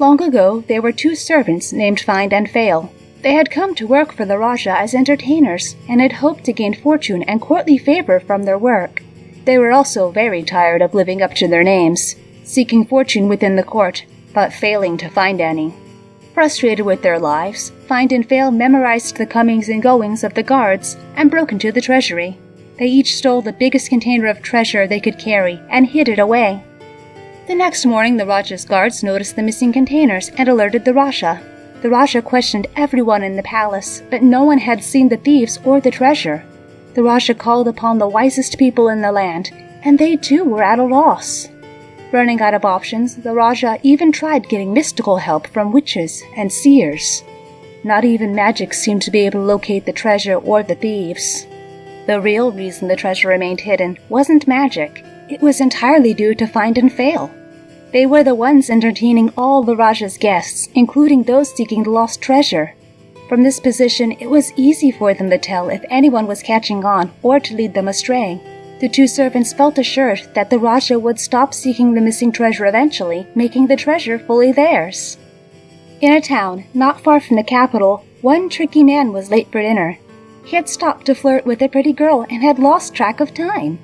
Long ago, there were two servants named Find and Fail. They had come to work for the Raja as entertainers and had hoped to gain fortune and courtly favor from their work. They were also very tired of living up to their names, seeking fortune within the court, but failing to find any. Frustrated with their lives, Find and Fail memorized the comings and goings of the guards and broke into the treasury. They each stole the biggest container of treasure they could carry and hid it away. The next morning, the Raja's guards noticed the missing containers and alerted the Raja. The Raja questioned everyone in the palace, but no one had seen the thieves or the treasure. The Raja called upon the wisest people in the land, and they too were at a loss. Running out of options, the Raja even tried getting mystical help from witches and seers. Not even magic seemed to be able to locate the treasure or the thieves. The real reason the treasure remained hidden wasn't magic, it was entirely due to Find and Fail. They were the ones entertaining all the Raja's guests, including those seeking the lost treasure. From this position, it was easy for them to tell if anyone was catching on or to lead them astray. The two servants felt assured that the Raja would stop seeking the missing treasure eventually, making the treasure fully theirs. In a town not far from the capital, one tricky man was late for dinner. He had stopped to flirt with a pretty girl and had lost track of time.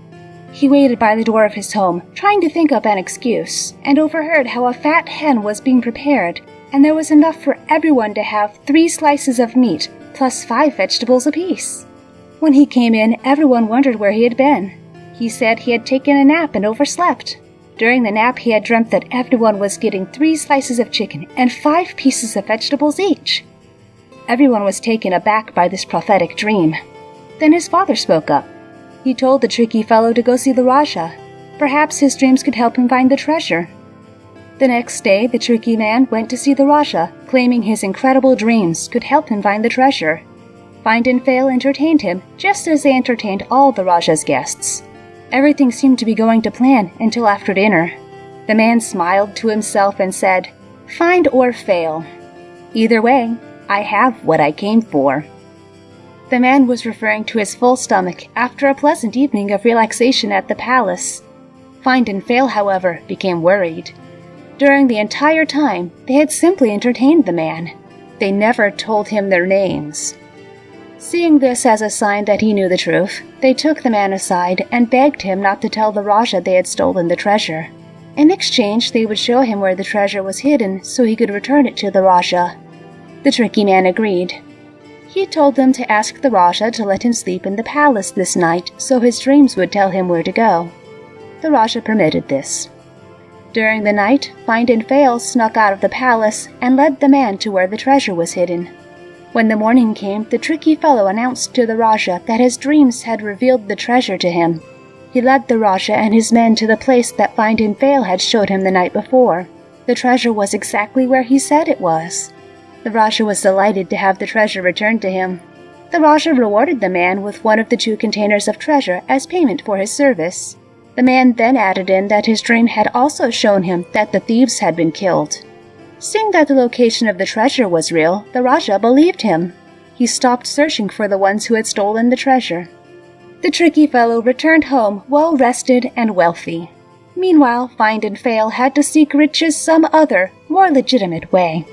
He waited by the door of his home, trying to think up an excuse, and overheard how a fat hen was being prepared, and there was enough for everyone to have three slices of meat, plus five vegetables apiece. When he came in, everyone wondered where he had been. He said he had taken a nap and overslept. During the nap, he had dreamt that everyone was getting three slices of chicken and five pieces of vegetables each. Everyone was taken aback by this prophetic dream. Then his father spoke up. He told the tricky fellow to go see the Raja. Perhaps his dreams could help him find the treasure. The next day, the tricky man went to see the Raja, claiming his incredible dreams could help him find the treasure. Find and Fail entertained him just as they entertained all the Raja's guests. Everything seemed to be going to plan until after dinner. The man smiled to himself and said, Find or fail. Either way, I have what I came for. The man was referring to his full stomach after a pleasant evening of relaxation at the palace. Find and Fail, however, became worried. During the entire time, they had simply entertained the man. They never told him their names. Seeing this as a sign that he knew the truth, they took the man aside and begged him not to tell the Raja they had stolen the treasure. In exchange, they would show him where the treasure was hidden so he could return it to the Raja. The tricky man agreed, he told them to ask the Raja to let him sleep in the palace this night so his dreams would tell him where to go. The Raja permitted this. During the night, Find and Fail snuck out of the palace and led the man to where the treasure was hidden. When the morning came, the tricky fellow announced to the Raja that his dreams had revealed the treasure to him. He led the Raja and his men to the place that Find and Fail had showed him the night before. The treasure was exactly where he said it was. The Raja was delighted to have the treasure returned to him. The Raja rewarded the man with one of the two containers of treasure as payment for his service. The man then added in that his dream had also shown him that the thieves had been killed. Seeing that the location of the treasure was real, the Raja believed him. He stopped searching for the ones who had stolen the treasure. The tricky fellow returned home well rested and wealthy. Meanwhile, Find and Fail had to seek riches some other, more legitimate way.